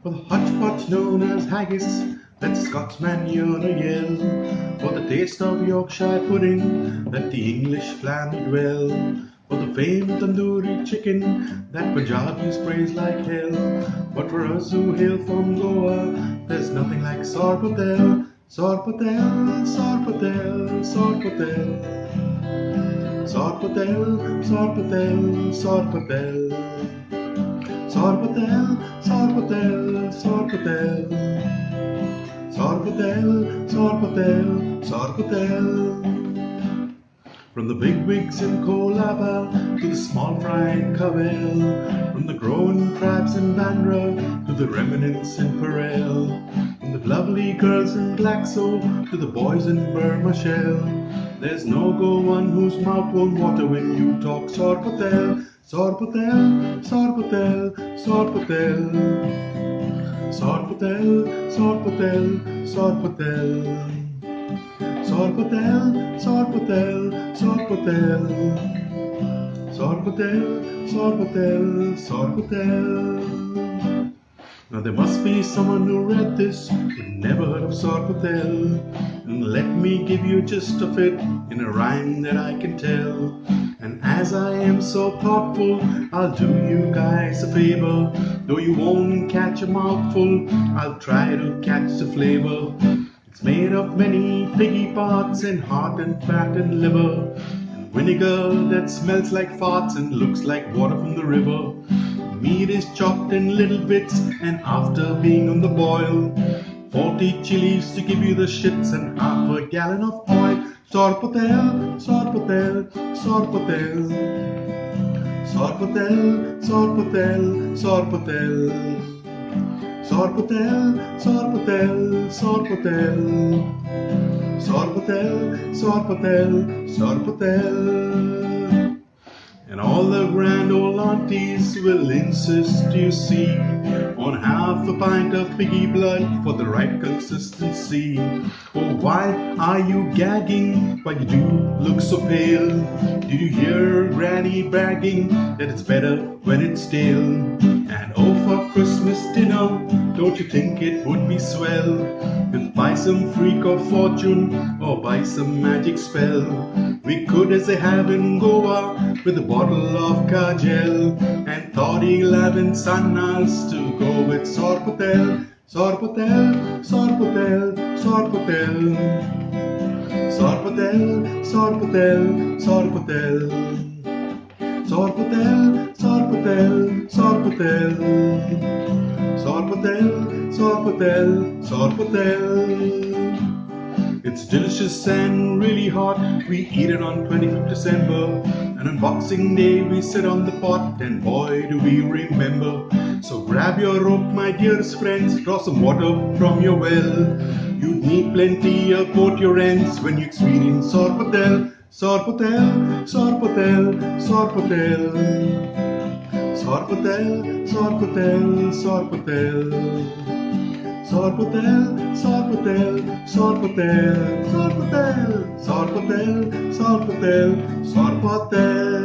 For the hotchpotch known as haggis that Scotsman a yell. For the taste of Yorkshire pudding that the English flamed well. For the famed tandoori chicken that Punjabis praise like hell. But for us who hail from Goa there's nothing like Sorpotel Sorpotel, Sorpotel, Sorpotel. Sorpotel, Sorpotel, Sorpotel Sorpotel, Sorpotel, Sorpotel Sorpotel, Sorpotel, Sorpotel From the big wigs in Colaba to the small fry in Cavel From the growing crabs in Bandra to the remnants in Parel From the lovely girls in Glaxo to the boys in Burmah Shell There's no go one whose mouth won't water when you talk Sorpotel Sorpotel, Sorpotel, Sorpotel. Sorpotel, Sorpotel, Sorpotel. Sorpotel, Sorpotel, Sorpotel. Sorpotel, Sorpotel, Sorpotel Now there must be someone who read this who never heard of Sorpotel And let me give you just of it in a rhyme that I can tell and as I am so thoughtful, I'll do you guys a favor. Though you won't catch a mouthful, I'll try to catch the flavor. It's made of many piggy parts and heart and fat and liver. And vinegar that smells like farts and looks like water from the river. Meat is chopped in little bits and after being on the boil, 40 chilies to give you the shits and half a gallon of oil. Sorpotel, Sorpotel, Sorpotel Sorpotel, Sorpotel, Sorpotel Sorpotel, Sorpotel, Sorpotel Sorpotel, Sorpotel, Sorpotel And all the grand old aunties will insist you see On half a pint of piggy blood for the right consistency Oh why are you gagging? Why you do look so pale? Did you hear Granny bragging that it's better when it's stale? And oh for Christmas dinner, don't you think it would be swell? If by some freak of fortune or by some magic spell We could as they have in Goa with a bottle of Kajal And 3011 Sannas to go with Sorpotel Sorpotel, Sorpotel, Sorpotel. Sorpotel, Sorpotel, Sorpotel. Sorpotel, Sorpotel, Sorpotel. Sorpotel, Sorpotel, Sorpotel It's delicious and really hot. We eat it on 25th December. And on Boxing Day we sit on the pot. And boy do we remember. So grab your rope my dearest friends. Draw some water from your well. You'd need plenty of both your ends. When you experience Sorpotel Sorpotel, Sorpotel, Sorpotel Sorpotel, Sorpotel, Sorpotel Sorpotel, Sorpotel, Sorpotel, Sorpotel, Sorpotel, Sorpotel, Sorpotel